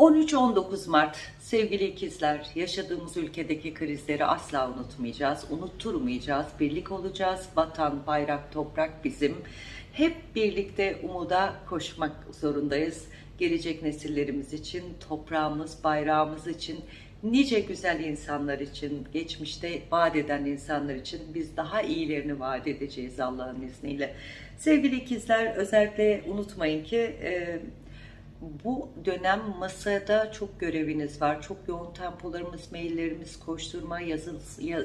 13-19 Mart sevgili ikizler yaşadığımız ülkedeki krizleri asla unutmayacağız, unutturmayacağız, birlik olacağız, vatan, bayrak, toprak bizim. Hep birlikte umuda koşmak zorundayız. Gelecek nesillerimiz için, toprağımız, bayrağımız için, nice güzel insanlar için, geçmişte vaat eden insanlar için biz daha iyilerini vaat edeceğiz Allah'ın izniyle. Sevgili ikizler özellikle unutmayın ki e, bu dönem masada çok göreviniz var. Çok yoğun tempolarımız, maillerimiz, koşturma, yazı,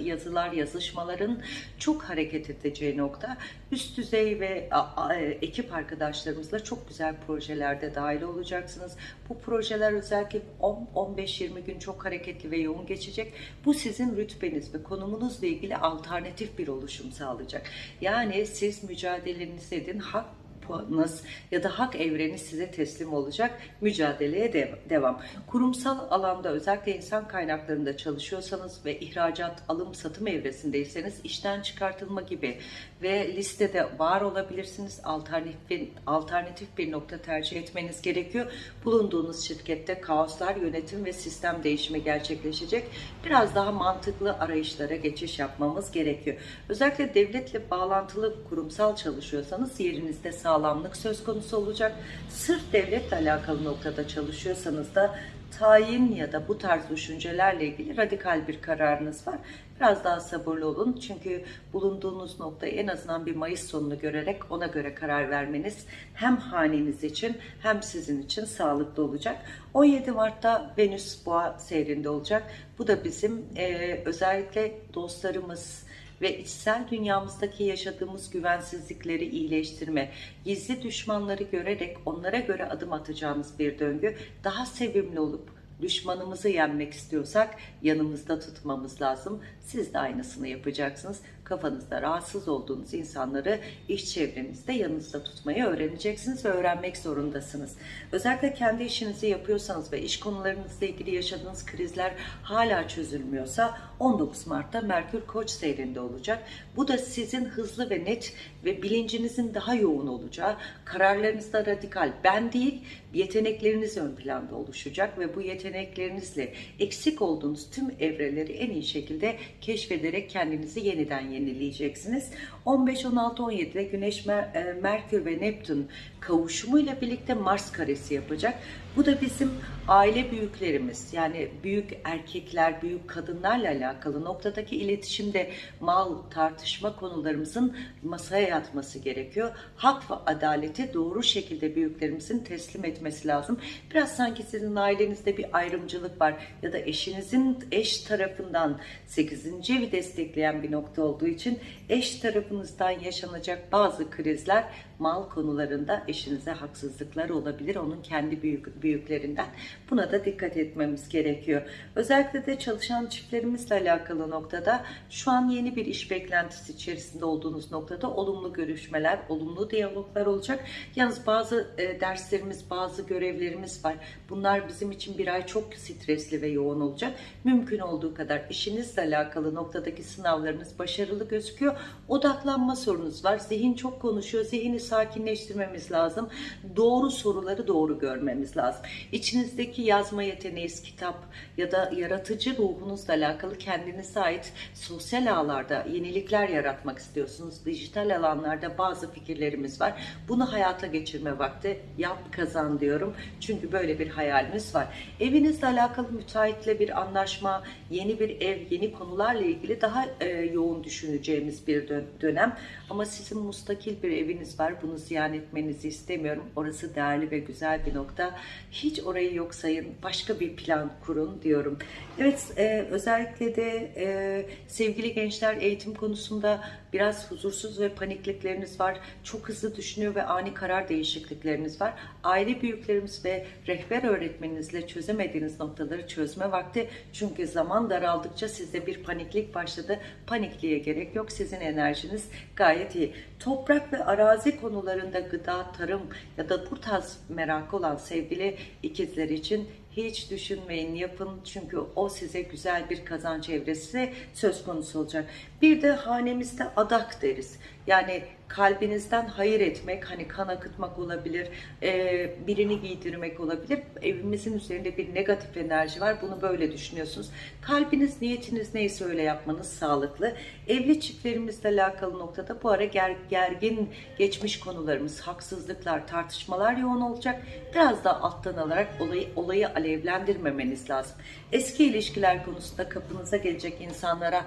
yazılar, yazışmaların çok hareket edeceği nokta. Üst düzey ve a, ekip arkadaşlarımızla çok güzel projelerde dahil olacaksınız. Bu projeler özellikle 10-15-20 gün çok hareketli ve yoğun geçecek. Bu sizin rütbeniz ve konumunuzla ilgili alternatif bir oluşum sağlayacak. Yani siz mücadelenizi edin, hak puanınız ya da hak evreni size teslim olacak. Mücadeleye de devam. Kurumsal alanda özellikle insan kaynaklarında çalışıyorsanız ve ihracat, alım, satım evresindeyseniz işten çıkartılma gibi ve listede var olabilirsiniz. Alternatif, alternatif bir nokta tercih etmeniz gerekiyor. Bulunduğunuz şirkette kaoslar, yönetim ve sistem değişimi gerçekleşecek. Biraz daha mantıklı arayışlara geçiş yapmamız gerekiyor. Özellikle devletle bağlantılı kurumsal çalışıyorsanız yerinizde sağ sağlamlık söz konusu olacak. Sırf devletle alakalı noktada çalışıyorsanız da tayin ya da bu tarz düşüncelerle ilgili radikal bir kararınız var. Biraz daha sabırlı olun çünkü bulunduğunuz noktayı en azından bir Mayıs sonunu görerek ona göre karar vermeniz hem haneniz için hem sizin için sağlıklı olacak. 17 Mart'ta Venüs Boğa seyrinde olacak. Bu da bizim e, özellikle dostlarımız, ve içsel dünyamızdaki yaşadığımız güvensizlikleri iyileştirme, gizli düşmanları görerek onlara göre adım atacağımız bir döngü, daha sevimli olup düşmanımızı yenmek istiyorsak yanımızda tutmamız lazım. Siz de aynısını yapacaksınız. Kafanızda rahatsız olduğunuz insanları iş çevrenizde yanınızda tutmayı öğreneceksiniz ve öğrenmek zorundasınız. Özellikle kendi işinizi yapıyorsanız ve iş konularınızla ilgili yaşadığınız krizler hala çözülmüyorsa 19 Mart'ta Merkür Koç seyrinde olacak. Bu da sizin hızlı ve net ve bilincinizin daha yoğun olacağı, kararlarınızda radikal ben değil, yetenekleriniz ön planda oluşacak ve bu yeteneklerinizle eksik olduğunuz tüm evreleri en iyi şekilde keşfederek kendinizi yeniden yenileyeceksiniz. 15, 16, 17'de Güneş, Mer Merkür ve Neptün kavuşumuyla birlikte Mars karesi yapacak. Bu da bizim aile büyüklerimiz yani büyük erkekler, büyük kadınlarla alakalı noktadaki iletişimde mal, tartışma konularımızın masaya yatması gerekiyor. Hak ve adaleti doğru şekilde büyüklerimizin teslim etmesi lazım. Biraz sanki sizin ailenizde bir ayrımcılık var ya da eşinizin eş tarafından 8. evi destekleyen bir nokta olduğu için eş tarafınızdan yaşanacak bazı krizler mal konularında eşinize haksızlıklar olabilir. Onun kendi büyük, büyüklerinden. Buna da dikkat etmemiz gerekiyor. Özellikle de çalışan çiftlerimizle alakalı noktada şu an yeni bir iş beklentisi içerisinde olduğunuz noktada olumlu görüşmeler, olumlu diyaloglar olacak. Yalnız bazı e, derslerimiz, bazı görevlerimiz var. Bunlar bizim için bir ay çok stresli ve yoğun olacak. Mümkün olduğu kadar işinizle alakalı noktadaki sınavlarınız başarılı gözüküyor. Odaklanma sorunuz var. Zihin çok konuşuyor. Zihni sakinleştirmemiz lazım. Doğru soruları doğru görmemiz lazım. İçinizdeki yazma yeteneğiniz, kitap ya da yaratıcı ruhunuzla alakalı kendinize ait sosyal ağlarda yenilikler yaratmak istiyorsunuz. Dijital alanlarda bazı fikirlerimiz var. Bunu hayata geçirme vakti yap kazan diyorum. Çünkü böyle bir hayalimiz var. Evinizle alakalı müteahhitle bir anlaşma, yeni bir ev, yeni konularla ilgili daha e, yoğun düşüneceğimiz bir dönem. Ama sizin mustakil bir eviniz var. Bunu ziyan etmenizi istemiyorum. Orası değerli ve güzel bir nokta. Hiç orayı yok sayın. Başka bir plan kurun diyorum. Evet e, özellikle de e, sevgili gençler eğitim konusunda biraz huzursuz ve paniklikleriniz var. Çok hızlı düşünüyor ve ani karar değişiklikleriniz var. Aile büyüklerimiz ve rehber öğretmeninizle çözemediğiniz noktaları çözme vakti. Çünkü zaman daraldıkça sizde bir paniklik başladı. Panikliğe gerek yok. Sizin enerjiniz gayet iyi. Toprak ve arazi konularında gıda, tarım ya da bu tarz merak olan sevgili ikizler için hiç düşünmeyin yapın çünkü o size güzel bir kazanç evresi söz konusu olacak. Bir de hanemizde adak deriz. Yani kalbinizden hayır etmek, hani kan akıtmak olabilir, e, birini giydirmek olabilir. Evimizin üzerinde bir negatif enerji var. Bunu böyle düşünüyorsunuz. Kalbiniz, niyetiniz neyse öyle yapmanız sağlıklı. Evli çiftlerimizle alakalı noktada bu ara ger, gergin geçmiş konularımız, haksızlıklar, tartışmalar yoğun olacak. Biraz da alttan alarak olayı, olayı alevlendirmemeniz lazım. Eski ilişkiler konusunda kapınıza gelecek insanlara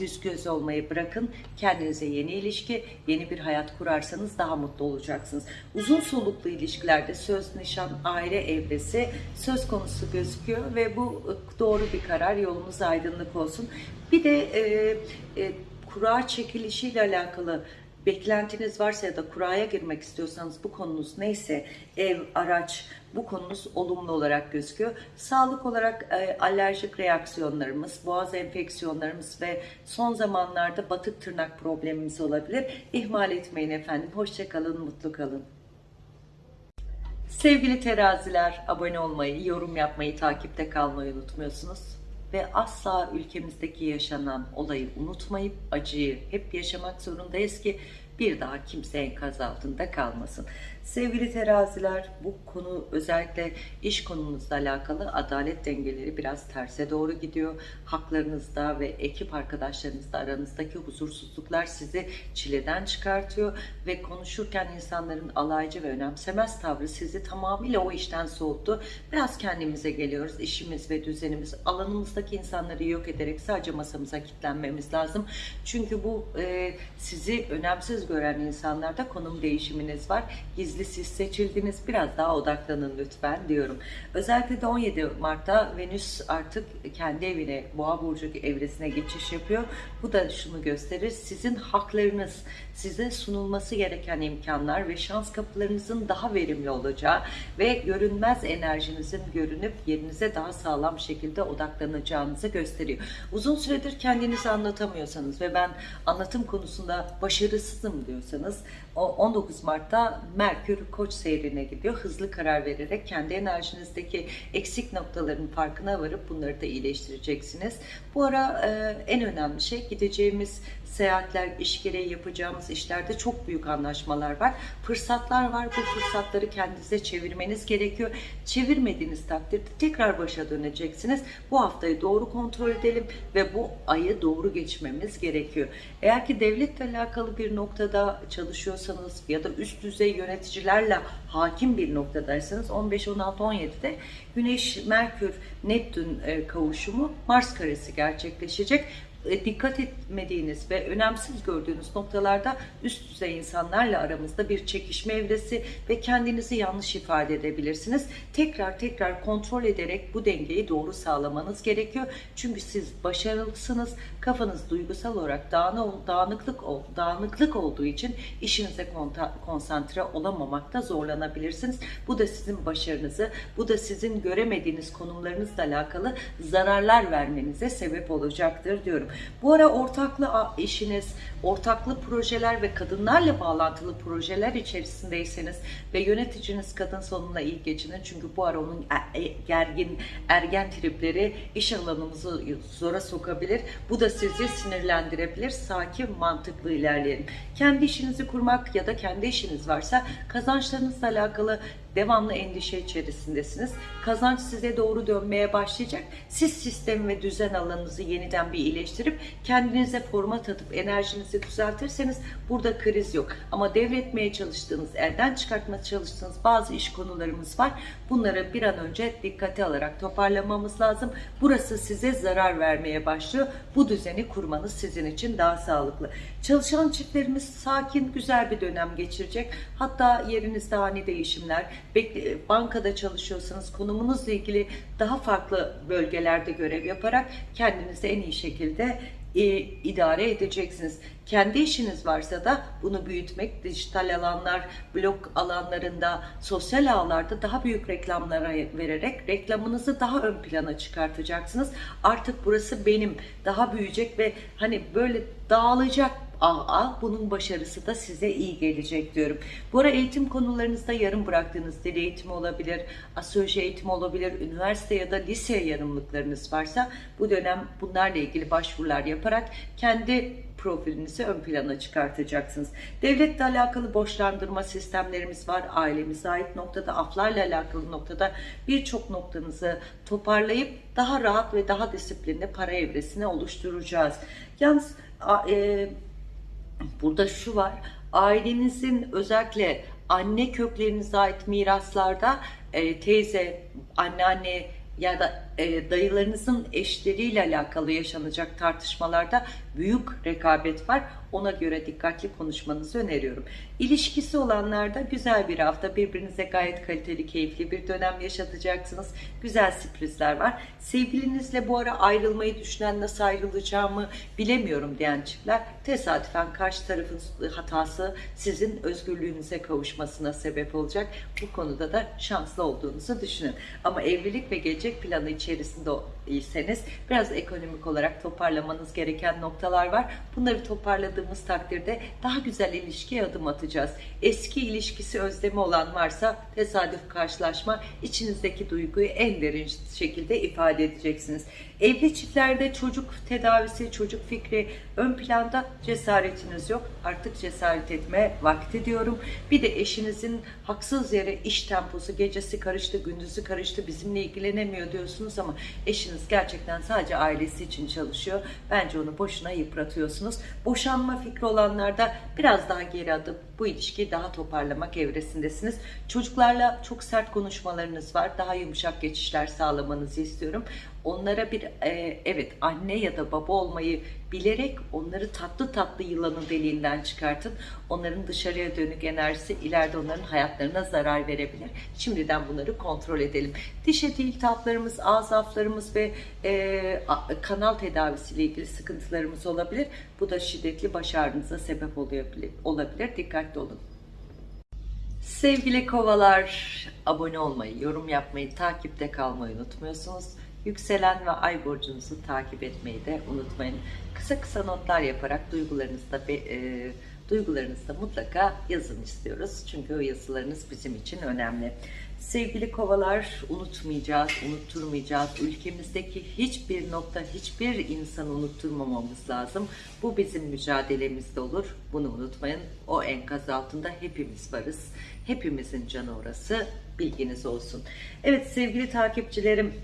yüz göz olmayı bırakın. Kendinize yeni ilişki, yeni bir hayat kurarsanız daha mutlu olacaksınız. Uzun soluklu ilişkilerde söz, nişan, aile evresi söz konusu gözüküyor ve bu e, doğru bir karar. Yolunuz aydınlık olsun. Bir de e, e, kura çekilişiyle alakalı beklentiniz varsa ya da kuraya girmek istiyorsanız bu konunuz neyse ev, araç bu konunuz olumlu olarak gözüküyor. Sağlık olarak e, alerjik reaksiyonlarımız, boğaz enfeksiyonlarımız ve son zamanlarda batık tırnak problemimiz olabilir. İhmal etmeyin efendim. Hoşçakalın, mutlu kalın. Sevgili teraziler, abone olmayı, yorum yapmayı, takipte kalmayı unutmuyorsunuz. Ve asla ülkemizdeki yaşanan olayı unutmayıp acıyı hep yaşamak zorundayız ki bir daha kimse enkaz altında kalmasın. Sevgili teraziler bu konu özellikle iş konunuzla alakalı adalet dengeleri biraz terse doğru gidiyor. Haklarınızda ve ekip arkadaşlarınızla aranızdaki huzursuzluklar sizi çileden çıkartıyor ve konuşurken insanların alaycı ve önemsemez tavrı sizi tamamıyla o işten soğuttu. Biraz kendimize geliyoruz. İşimiz ve düzenimiz alanımızdaki insanları yok ederek sadece masamıza kilitlenmemiz lazım. Çünkü bu e, sizi önemsiz gören insanlarda konum değişiminiz var. Gizli siz seçildiniz. Biraz daha odaklanın lütfen diyorum. Özellikle de 17 Mart'ta Venüs artık kendi evine, Boğa burcu evresine geçiş yapıyor. Bu da şunu gösterir. Sizin haklarınız, size sunulması gereken imkanlar ve şans kapılarınızın daha verimli olacağı ve görünmez enerjinizin görünüp yerinize daha sağlam şekilde odaklanacağınızı gösteriyor. Uzun süredir kendinizi anlatamıyorsanız ve ben anlatım konusunda başarısızım diyorsanız 19 Mart'ta Merkür Koç seyrine gidiyor. Hızlı karar vererek kendi enerjinizdeki eksik noktaların farkına varıp bunları da iyileştireceksiniz. Bu ara e, en önemli şey gideceğimiz seyahatler, iş gereği yapacağımız işlerde çok büyük anlaşmalar var. Fırsatlar var. Bu fırsatları kendinize çevirmeniz gerekiyor. Çevirmediğiniz takdirde tekrar başa döneceksiniz. Bu haftayı doğru kontrol edelim ve bu ayı doğru geçmemiz gerekiyor. Eğer ki devletle alakalı bir noktada çalışıyorsanız ya da üst düzey yöneticilerle hakim bir noktadaysanız 15, 16, 17'de Güneş, Merkür, Neptün e, kavuşumu Mars karesi gerçekleşecek dikkat etmediğiniz ve önemsiz gördüğünüz noktalarda üst düzey insanlarla aramızda bir çekişme evresi ve kendinizi yanlış ifade edebilirsiniz. Tekrar tekrar kontrol ederek bu dengeyi doğru sağlamanız gerekiyor. Çünkü siz başarılısınız. Kafanız duygusal olarak dağınıklık, dağınıklık olduğu için işinize konsantre olamamakta zorlanabilirsiniz. Bu da sizin başarınızı, bu da sizin göremediğiniz konumlarınızla alakalı zararlar vermenize sebep olacaktır diyorum. Bu ara ortaklı işiniz, ortaklı projeler ve kadınlarla bağlantılı projeler içerisindeyseniz ve yöneticiniz kadın sonuna iyi geçinin. Çünkü bu ara onun e, e, gergin, ergen tripleri iş alanımızı zora sokabilir. Bu da sizi sinirlendirebilir. Sakin, mantıklı ilerleyelim. Kendi işinizi kurmak ya da kendi işiniz varsa kazançlarınızla alakalı devamlı endişe içerisindesiniz. Kazanç size doğru dönmeye başlayacak. Siz sistem ve düzen alanınızı yeniden bir iyileştirip kendinize format atıp enerjinizi düzeltirseniz burada kriz yok. Ama devretmeye çalıştığınız, elden çıkartmaya çalıştığınız bazı iş konularımız var. Bunları bir an önce dikkate alarak toparlamamız lazım. Burası size zarar vermeye başlıyor. Bu düzeni kurmanız sizin için daha sağlıklı. Çalışan çiftlerimiz sakin, güzel bir dönem geçirecek. Hatta yerinizde ani değişimler, bankada çalışıyorsanız konumunuzla ilgili daha farklı bölgelerde görev yaparak kendinizi en iyi şekilde e, idare edeceksiniz. Kendi işiniz varsa da bunu büyütmek, dijital alanlar, blog alanlarında, sosyal ağlarda daha büyük reklamlara vererek reklamınızı daha ön plana çıkartacaksınız. Artık burası benim, daha büyüyecek ve hani böyle dağılacak ah ah bunun başarısı da size iyi gelecek diyorum. Bu ara eğitim konularınızda yarım bıraktığınız dil eğitimi olabilir, astroloji eğitimi olabilir, üniversite ya da lise yarımlıklarınız varsa bu dönem bunlarla ilgili başvurular yaparak kendi profilinizi ön plana çıkartacaksınız. Devletle alakalı borçlandırma sistemlerimiz var. Ailemize ait noktada, aflarla alakalı noktada birçok noktanızı toparlayıp daha rahat ve daha disiplinli para evresini oluşturacağız. Yalnız e, burada şu var. Ailenizin özellikle anne köklerinize ait miraslarda e, teyze, anneanne ya da e, dayılarınızın eşleriyle alakalı yaşanacak tartışmalarda büyük rekabet var. Ona göre dikkatli konuşmanızı öneriyorum. İlişkisi olanlarda güzel bir hafta birbirinize gayet kaliteli, keyifli bir dönem yaşatacaksınız. Güzel sürprizler var. Sevgilinizle bu ara ayrılmayı düşünen nasıl ayrılacağımı bilemiyorum diyen çiftler tesadüfen karşı tarafın hatası sizin özgürlüğünüze kavuşmasına sebep olacak. Bu konuda da şanslı olduğunuzu düşünün. Ama evlilik ve gelecek planı içerisinde değilseniz biraz ekonomik olarak toparlamanız gereken noktalar var. Bunları toparladığımız takdirde daha güzel ilişkiye adım atacağız. Eski ilişkisi özlemi olan varsa tesadüf karşılaşma içinizdeki duyguyu en derin şekilde ifade edeceksiniz. Evli çiftlerde çocuk tedavisi, çocuk fikri ön planda cesaretiniz yok. Artık cesaret etme vakti diyorum. Bir de eşinizin haksız yere iş temposu gecesi karıştı, gündüzü karıştı, bizimle ilgilenemiyor diyorsunuz ama eşiniz gerçekten sadece ailesi için çalışıyor. Bence onu boşuna yıpratıyorsunuz. Boşanma fikri olanlarda biraz daha geri adım bu ilişkiyi daha toparlamak evresindesiniz. Çocuklarla çok sert konuşmalarınız var. Daha yumuşak geçişler sağlamanızı istiyorum. Onlara bir e, evet anne ya da baba olmayı bilerek onları tatlı tatlı yılanın deliğinden çıkartın. Onların dışarıya dönük enerjisi ileride onların hayatlarına zarar verebilir. Şimdiden bunları kontrol edelim. Diş eti iltihaplarımız, ağız aflarımız ve e, kanal tedavisiyle ilgili sıkıntılarımız olabilir. Bu da şiddetli baş ağrınıza sebep olabilir. olabilir. Dikkatli olun. Sevgili kovalar, abone olmayı, yorum yapmayı, takipte kalmayı unutmuyorsunuz. Yükselen ve ay burcunuzu takip etmeyi de unutmayın. Kısa kısa notlar yaparak duygularınızı da, be- e, duygularınızı da mutlaka yazın istiyoruz. Çünkü o yazılarınız bizim için önemli. Sevgili kovalar, unutmayacağız, unutturmayacağız. Ülkemizdeki hiçbir nokta, hiçbir insanı unutturmamamız lazım. Bu bizim mücadelemizde olur. Bunu unutmayın. O enkaz altında hepimiz varız. Hepimizin canı orası. Bilginiz olsun. Evet sevgili takipçilerim,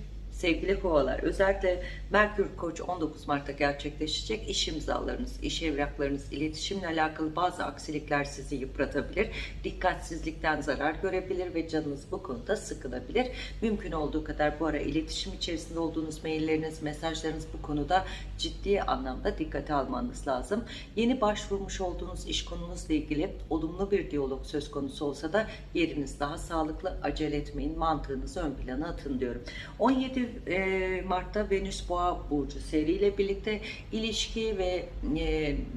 Sevgili kovalar, özellikle Merkür Koç 19 Mart'ta gerçekleşecek iş imzalarınız, iş evraklarınız, iletişimle alakalı bazı aksilikler sizi yıpratabilir. Dikkatsizlikten zarar görebilir ve canınız bu konuda sıkılabilir. Mümkün olduğu kadar bu ara iletişim içerisinde olduğunuz mailleriniz, mesajlarınız bu konuda ciddi anlamda dikkate almanız lazım. Yeni başvurmuş olduğunuz iş konunuzla ilgili olumlu bir diyalog söz konusu olsa da yeriniz daha sağlıklı, acele etmeyin, mantığınızı ön plana atın diyorum. 17 e, Mart'ta Venüs Boğa Burcu seriyle birlikte ilişki ve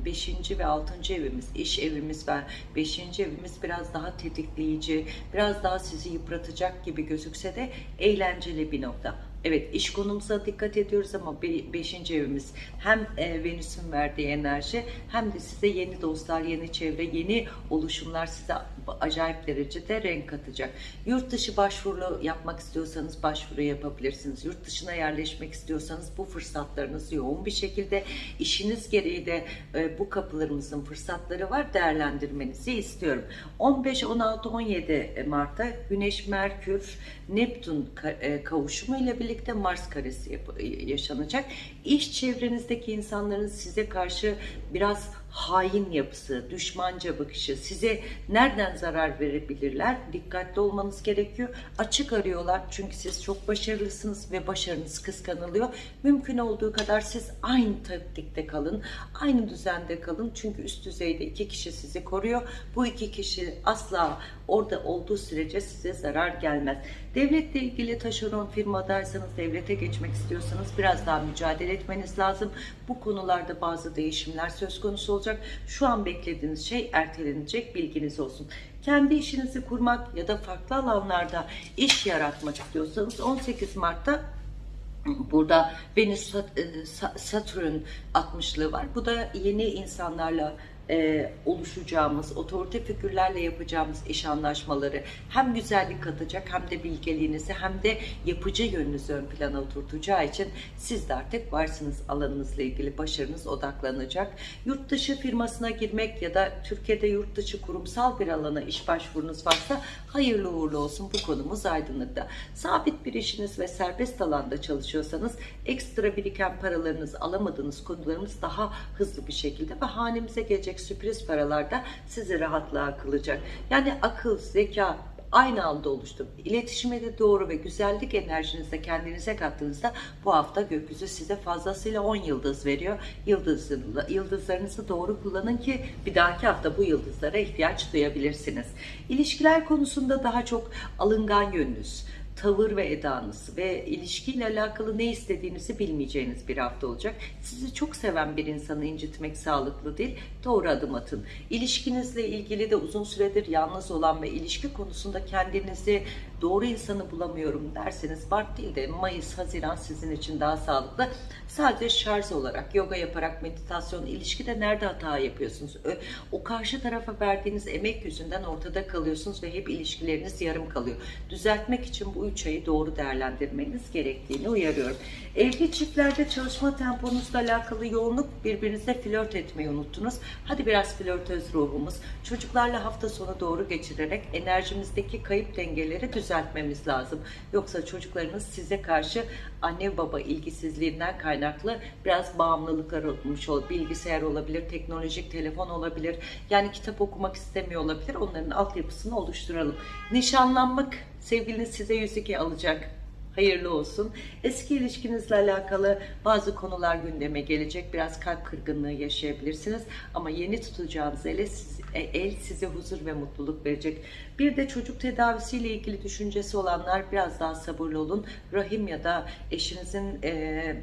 5. ve 6. evimiz, iş evimiz ve 5. evimiz biraz daha tetikleyici, biraz daha sizi yıpratacak gibi gözükse de eğlenceli bir nokta. Evet iş konumuza dikkat ediyoruz ama 5. evimiz hem e, Venüs'ün verdiği enerji hem de size yeni dostlar, yeni çevre, yeni oluşumlar size acayip derecede renk katacak. Yurt dışı başvuru yapmak istiyorsanız başvuru yapabilirsiniz. Yurt dışına yerleşmek istiyorsanız bu fırsatlarınız yoğun bir şekilde işiniz gereği de e, bu kapılarımızın fırsatları var değerlendirmenizi istiyorum. 15, 16, 17 Mart'ta Güneş, Merkür, Neptün e, kavuşumu ile birlikte Mars karesi yap- yaşanacak. İş çevrenizdeki insanların size karşı biraz hain yapısı, düşmanca bakışı, size nereden zarar verebilirler? Dikkatli olmanız gerekiyor. Açık arıyorlar çünkü siz çok başarılısınız ve başarınız kıskanılıyor. Mümkün olduğu kadar siz aynı taktikte kalın, aynı düzende kalın. Çünkü üst düzeyde iki kişi sizi koruyor. Bu iki kişi asla orada olduğu sürece size zarar gelmez. Devletle ilgili taşeron firmadaysanız, devlete geçmek istiyorsanız biraz daha mücadele etmeniz lazım. Bu konularda bazı değişimler söz konusu olacak. Şu an beklediğiniz şey ertelenecek bilginiz olsun. Kendi işinizi kurmak ya da farklı alanlarda iş yaratmak istiyorsanız 18 Mart'ta Burada Venüs e, Sa- Satürn 60'lığı var. Bu da yeni insanlarla e, oluşacağımız, otorite figürlerle yapacağımız iş anlaşmaları hem güzellik katacak hem de bilgeliğinizi hem de yapıcı yönünüzü ön plana oturtacağı için siz de artık varsınız alanınızla ilgili başarınız odaklanacak. Yurt dışı firmasına girmek ya da Türkiye'de yurt dışı kurumsal bir alana iş başvurunuz varsa hayırlı uğurlu olsun bu konumuz aydınlıkta. Sabit bir işiniz ve serbest alanda çalışıyorsanız ekstra biriken paralarınız alamadığınız konularımız daha hızlı bir şekilde ve hanemize gelecek sürpriz paralar da sizi rahatlığa kılacak. Yani akıl, zeka, aynı anda oluştu. İletişime de doğru ve güzellik enerjinizle kendinize kattığınızda bu hafta gökyüzü size fazlasıyla 10 yıldız veriyor. Yıldızlı, yıldızlarınızı doğru kullanın ki bir dahaki hafta bu yıldızlara ihtiyaç duyabilirsiniz. İlişkiler konusunda daha çok alıngan yönünüz, tavır ve edanız ve ilişkiyle alakalı ne istediğinizi bilmeyeceğiniz bir hafta olacak. Sizi çok seven bir insanı incitmek sağlıklı değil. Doğru adım atın. İlişkinizle ilgili de uzun süredir yalnız olan ve ilişki konusunda kendinizi doğru insanı bulamıyorum derseniz Mart değil de Mayıs, Haziran sizin için daha sağlıklı. Sadece şarj olarak, yoga yaparak, meditasyon, ilişkide nerede hata yapıyorsunuz? O karşı tarafa verdiğiniz emek yüzünden ortada kalıyorsunuz ve hep ilişkileriniz yarım kalıyor. Düzeltmek için bu üç ayı doğru değerlendirmeniz gerektiğini uyarıyorum. Evli çiftlerde çalışma temponuzla alakalı yoğunluk birbirinizle flört etmeyi unuttunuz. Hadi biraz flörtöz ruhumuz. Çocuklarla hafta sonu doğru geçirerek enerjimizdeki kayıp dengeleri düzeltmemiz lazım. Yoksa çocuklarınız size karşı anne baba ilgisizliğinden kaynaklı biraz bağımlılıklar olmuş olur. Bilgisayar olabilir, teknolojik telefon olabilir. Yani kitap okumak istemiyor olabilir. Onların altyapısını oluşturalım. Nişanlanmak sevgiliniz size 102 alacak. Hayırlı olsun. Eski ilişkinizle alakalı bazı konular gündeme gelecek. Biraz kalp kırgınlığı yaşayabilirsiniz. Ama yeni tutacağınız ele siz- e, el size huzur ve mutluluk verecek. Bir de çocuk tedavisiyle ilgili düşüncesi olanlar biraz daha sabırlı olun. Rahim ya da eşinizin e,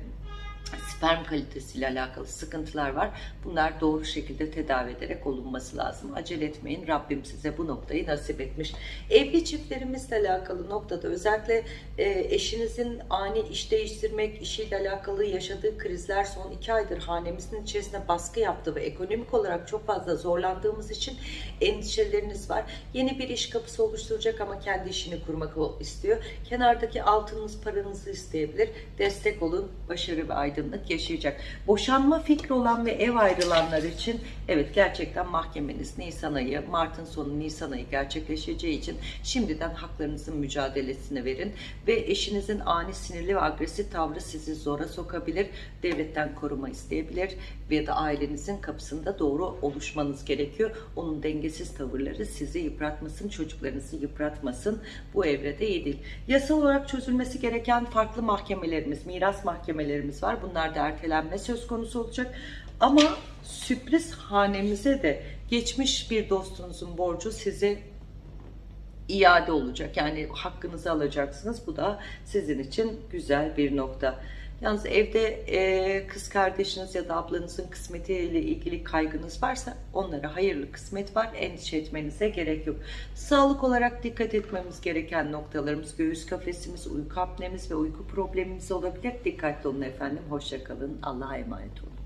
sperm kalitesiyle alakalı sıkıntılar var. Bunlar doğru şekilde tedavi ederek olunması lazım. Acele etmeyin. Rabbim size bu noktayı nasip etmiş. Evli çiftlerimizle alakalı noktada özellikle e, eşinizin ani iş değiştirmek, işiyle alakalı yaşadığı krizler son iki aydır hanemizin içerisine baskı yaptı ve ekonomik olarak çok fazla zorlandığımız için endişeleriniz var. Yeni bir iş kapısı oluşturacak ama kendi işini kurmak istiyor. Kenardaki altınınız, paranızı isteyebilir. Destek olun. Başarı ve aydınlık yaşayacak. Boşanma fikri olan ve ev ayrılanlar için evet gerçekten mahkemeniz Nisan ayı, Mart'ın sonu Nisan ayı gerçekleşeceği için şimdiden haklarınızın mücadelesini verin ve eşinizin ani sinirli ve agresif tavrı sizi zora sokabilir. Devletten koruma isteyebilir ve da ailenizin kapısında doğru oluşmanız gerekiyor. Onun dengesiz tavırları sizi yıpratmasın, çocuklarınızı yıpratmasın. Bu evrede iyi değil. Yasal olarak çözülmesi gereken farklı mahkemelerimiz, miras mahkemelerimiz var. Bunlar da ertelenme söz konusu olacak. Ama sürpriz hanemize de geçmiş bir dostunuzun borcu size iade olacak. Yani hakkınızı alacaksınız. Bu da sizin için güzel bir nokta. Yalnız evde e, kız kardeşiniz ya da ablanızın kısmetiyle ilgili kaygınız varsa onlara hayırlı kısmet var. Endişe etmenize gerek yok. Sağlık olarak dikkat etmemiz gereken noktalarımız göğüs kafesimiz, uyku apnemiz ve uyku problemimiz olabilir. Dikkatli olun efendim. Hoşça kalın. Allah'a emanet olun.